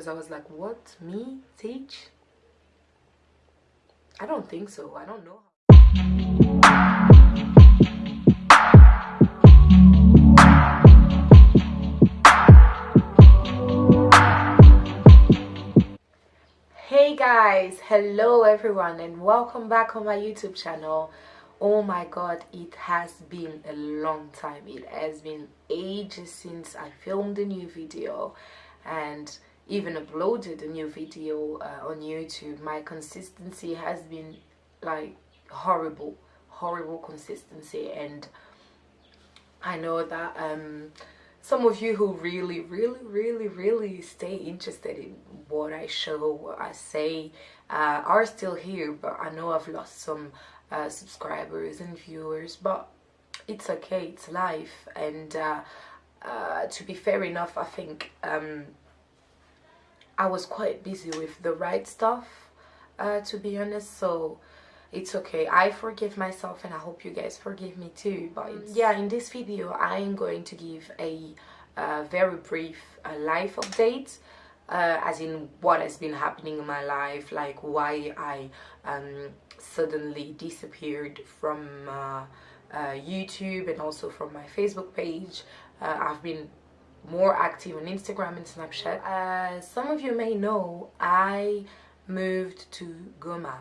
because I was like what? Me? Teach I don't think so. I don't know hey guys hello everyone and welcome back on my youtube channel. Oh my god it has been a long time. It has been ages since i filmed a new video and even uploaded a new video uh, on youtube my consistency has been like horrible horrible consistency. And i know that um some of you who really really really really stay interested in what i show what i say uh, are still here. But i know i've lost some uh, subscribers and viewers but it's okay it's life. And uh, uh, to be fair enough I think um, I was quite busy with the right stuff uh, to be honest so it's okay I forgive myself and I hope you guys forgive me too but yeah in this video I'm going to give a uh, very brief uh, life update uh, as in what has been happening in my life like why I um, suddenly disappeared from uh, uh, YouTube and also from my Facebook page. Uh, I've been more active on Instagram and Snapchat. Uh, some of you may know I moved to Goma.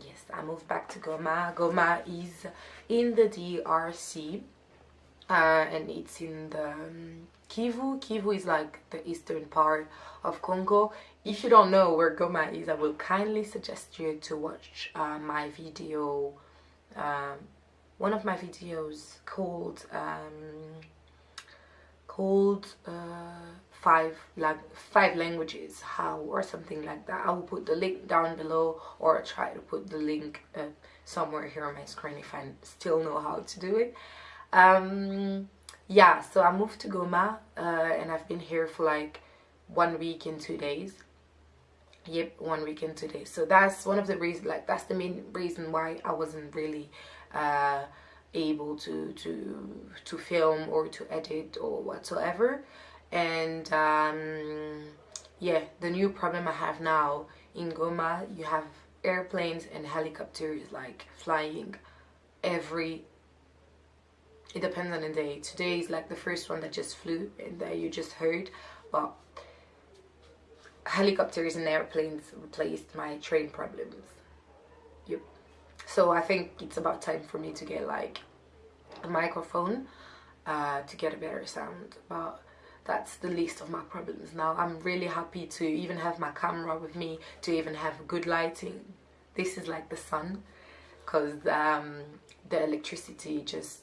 Yes, I moved back to Goma. Goma is in the DRC uh, and it's in the um, Kivu. Kivu is like the eastern part of Congo. If you don't know where Goma is, I will kindly suggest you to watch uh, my video, um, one of my videos called um, called uh, five like five languages how or something like that. I will put the link down below or try to put the link uh, somewhere here on my screen if I still know how to do it. Um, yeah so i moved to goma uh, and i've been here for like one week and two days yep one week and two days so that's one of the reasons like that's the main reason why i wasn't really uh, able to to to film or to edit or whatsoever. And um, yeah the new problem i have now in goma you have airplanes and helicopters like flying every it depends on the day. Today is like the first one that just flew and that you just heard but helicopters and airplanes replaced my train problems. Yep so i think it's about time for me to get like a microphone uh, to get a better sound. But that's the least of my problems. Now i'm really happy to even have my camera with me to even have good lighting. This is like the sun because um, the electricity just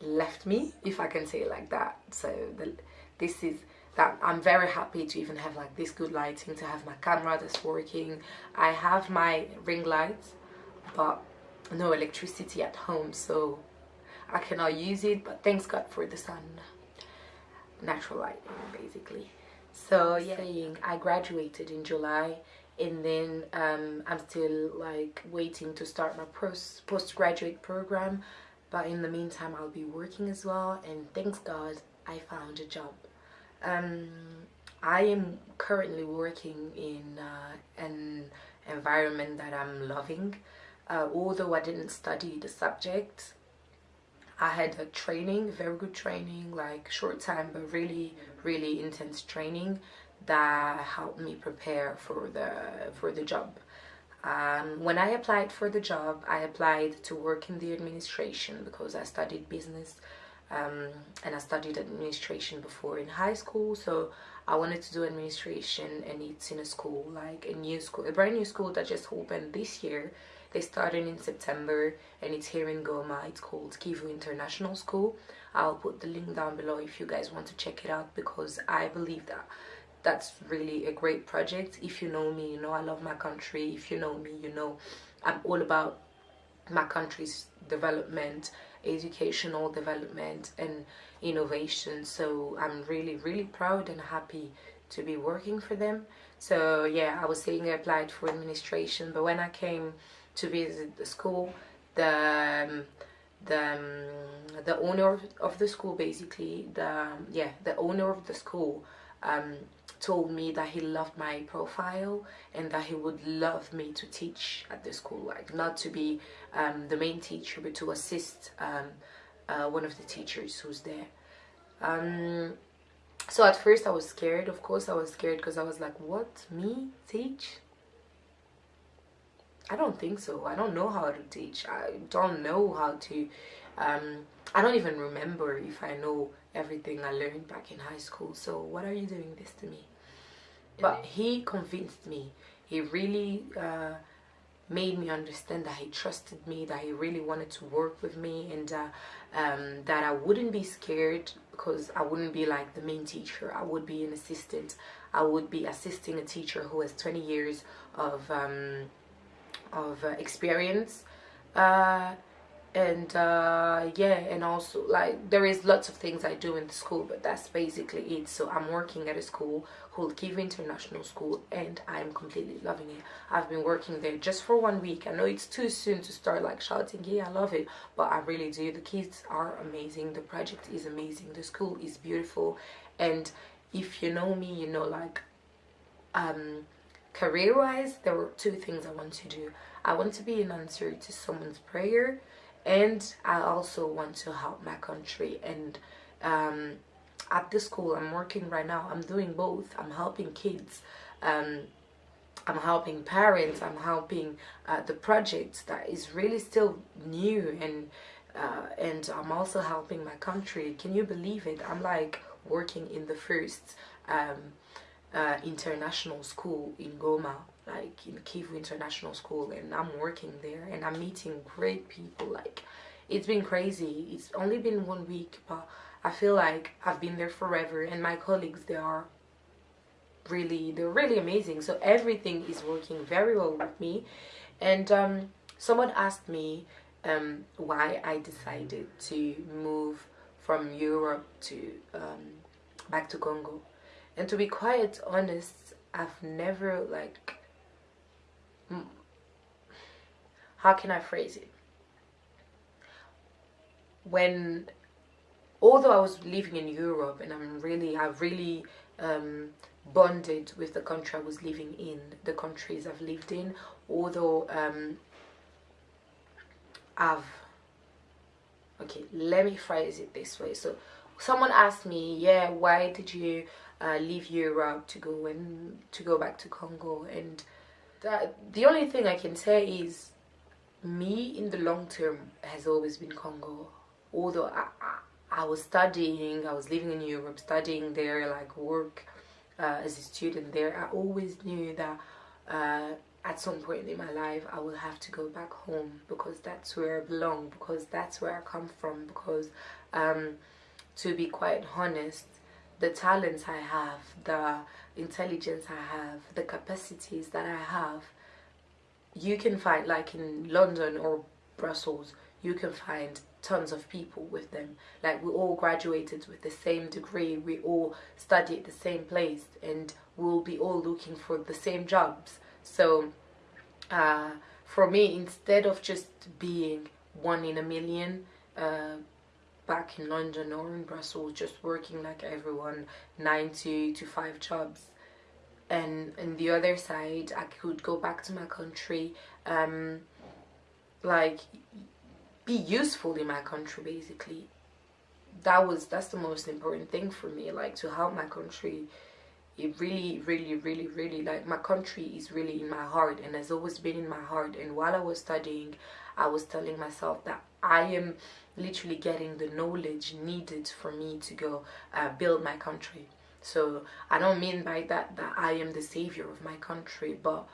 left me if I can say it like that. So the, this is that I'm very happy to even have like this good lighting to have my camera that's working. I have my ring lights but no electricity at home so I cannot use it but thanks God for the sun. Natural lighting basically. So yeah. I graduated in July and then um, I'm still like waiting to start my post postgraduate program. But in the meantime I'll be working as well and thanks God I found a job um, I am currently working in uh, an environment that I'm loving. Uh, although I didn't study the subject I had a training very good training like short time but really really intense training that helped me prepare for the for the job. Um, when I applied for the job, I applied to work in the administration because I studied business um, and I studied administration before in high school. So I wanted to do administration and it's in a school, like a new school, a brand new school that just opened this year. They started in September and it's here in Goma. It's called Kivu International School. I'll put the link down below if you guys want to check it out because I believe that that's really a great project if you know me you know i love my country if you know me you know i'm all about my country's development educational development and innovation. So i'm really really proud and happy to be working for them. So yeah i was saying i applied for administration but when i came to visit the school the um, the um, the owner of the school basically the yeah the owner of the school um, told me that he loved my profile and that he would love me to teach at the school like not to be um, the main teacher but to assist um, uh, one of the teachers who's there. Um, so at first I was scared of course I was scared because I was like what? Me? Teach? I don't think so. I don't know how to teach. I don't know how to um, I don't even remember if I know everything I learned back in high school. So what are you doing this to me? But he convinced me. He really uh, made me understand that he trusted me that he really wanted to work with me and uh, um, that I wouldn't be scared because I wouldn't be like the main teacher. I would be an assistant. I would be assisting a teacher who has 20 years of um, of uh, experience. Uh, and uh, yeah and also like there is lots of things I do in the school but that's basically it. So I'm working at a school called Kivu International School and I'm completely loving it. I've been working there just for one week. I know it's too soon to start like shouting yeah I love it but I really do. The kids are amazing. The project is amazing. The school is beautiful. And if you know me you know like um career wise there were two things I want to do. I want to be an answer to someone's prayer and I also want to help my country. And um, at the school I'm working right now I'm doing both. I'm helping kids um, I'm helping parents I'm helping uh, the project that is really still new and uh, and I'm also helping my country. Can you believe it? I'm like working in the first um, uh, international school in Goma like in Kivu International School and I'm working there and I'm meeting great people like it's been crazy. It's only been one week but I feel like I've been there forever and my colleagues they are really they're really amazing. So everything is working very well with me. And um, someone asked me um, why I decided to move from Europe to um, back to Congo. And to be quite honest I've never like how can I phrase it? When, although I was living in Europe and I'm really, I've really um, bonded with the country I was living in, the countries I've lived in, although um, I've, okay, let me phrase it this way. So someone asked me, yeah, why did you uh, leave Europe to go and to go back to Congo? And that the only thing I can say is me in the long term has always been Congo. Although I, I, I was studying I was living in Europe studying there like work uh, as a student there I always knew that uh, at some point in my life I will have to go back home because that's where I belong because that's where I come from because um, to be quite honest the talents I have the intelligence I have, the capacities that I have, you can find like in London or Brussels, you can find tons of people with them. Like we all graduated with the same degree, we all studied the same place and we'll be all looking for the same jobs. So uh, for me, instead of just being one in a million, uh, back in London or in Brussels just working like everyone 90 to 5 jobs and on the other side I could go back to my country um, like be useful in my country basically. That was that's the most important thing for me like to help my country. It really really really really like my country is really in my heart and has always been in my heart. And while I was studying I was telling myself that I am literally getting the knowledge needed for me to go uh, build my country so I don't mean by that that I am the savior of my country but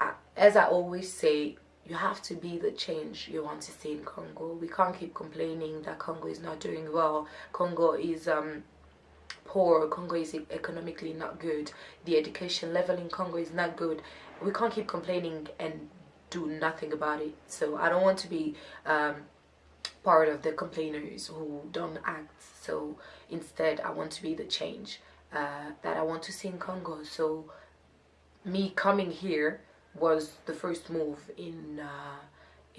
I, as I always say you have to be the change you want to see in Congo. We can't keep complaining that Congo is not doing well. Congo is um poor. Congo is economically not good. The education level in Congo is not good. We can't keep complaining and do nothing about it. So I don't want to be um, part of the complainers who don't act. So instead I want to be the change uh, that I want to see in Congo so me coming here was the first move in uh,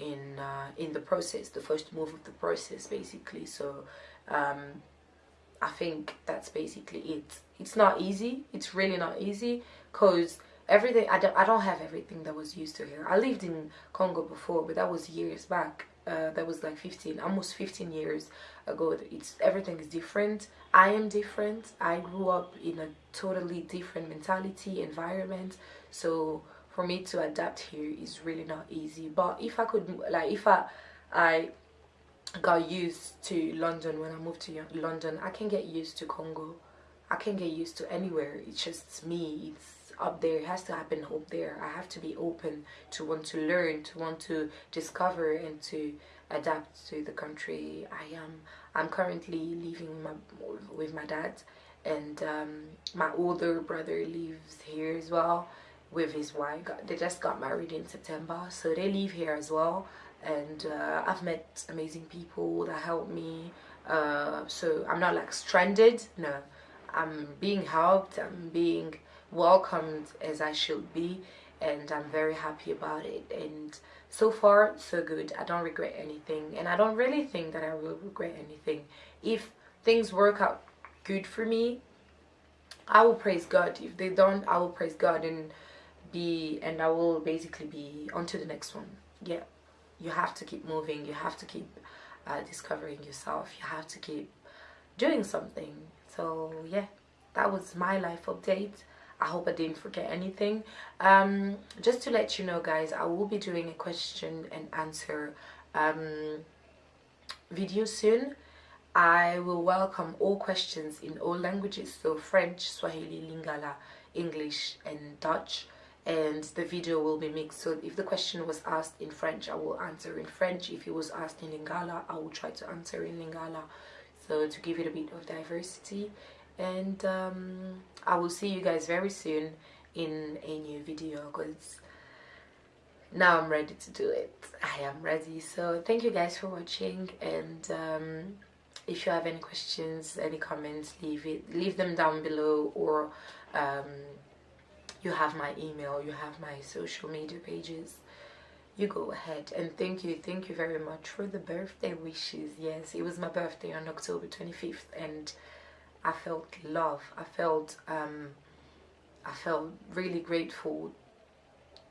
in uh, in the process the first move of the process basically so um, I think that's basically it. It's not easy. It's really not easy because everything I don't, I don't have everything that was used to here. I lived in Congo before, but that was years back. Uh, that was like 15, almost 15 years ago. It's everything is different. I am different. I grew up in a totally different mentality, environment. So for me to adapt here is really not easy. But if I could, like, if I, I got used to London when I moved to London. I can get used to Congo. I can get used to anywhere. It's just me. It's up there. It has to happen up there. I have to be open to want to learn, to want to discover and to adapt to the country I am. I'm currently living with my, with my dad and um, my older brother lives here as well with his wife. They just got married in September so they live here as well and uh, I've met amazing people that help me uh, so I'm not like stranded no I'm being helped I'm being welcomed as I should be and I'm very happy about it. And so far so good. I don't regret anything and I don't really think that I will regret anything. If things work out good for me I will praise God. If they don't I will praise God and be and I will basically be on to the next one. Yeah. You have to keep moving. You have to keep uh, discovering yourself. You have to keep doing something. So yeah that was my life update. I hope I didn't forget anything. Um, just to let you know guys I will be doing a question and answer um, video soon. I will welcome all questions in all languages so French, Swahili, Lingala, English and Dutch. And the video will be mixed. So if the question was asked in French I will answer in French. If it was asked in Lingala I will try to answer in Lingala so to give it a bit of diversity. And um, I will see you guys very soon in a new video because now I'm ready to do it. I am ready. So thank you guys for watching. And um, if you have any questions any comments leave it leave them down below or um, you have my email you have my social media pages you go ahead and thank you thank you very much for the birthday wishes. Yes it was my birthday on october 25th and i felt love. I felt um i felt really grateful.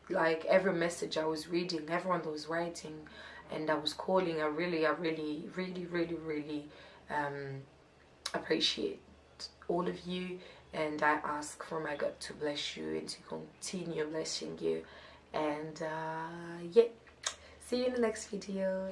Like every message i was reading everyone that was writing and i was calling i really i really really really really um appreciate all of you. And I ask for my God to bless you and to continue blessing you and uh, yeah. See you in the next video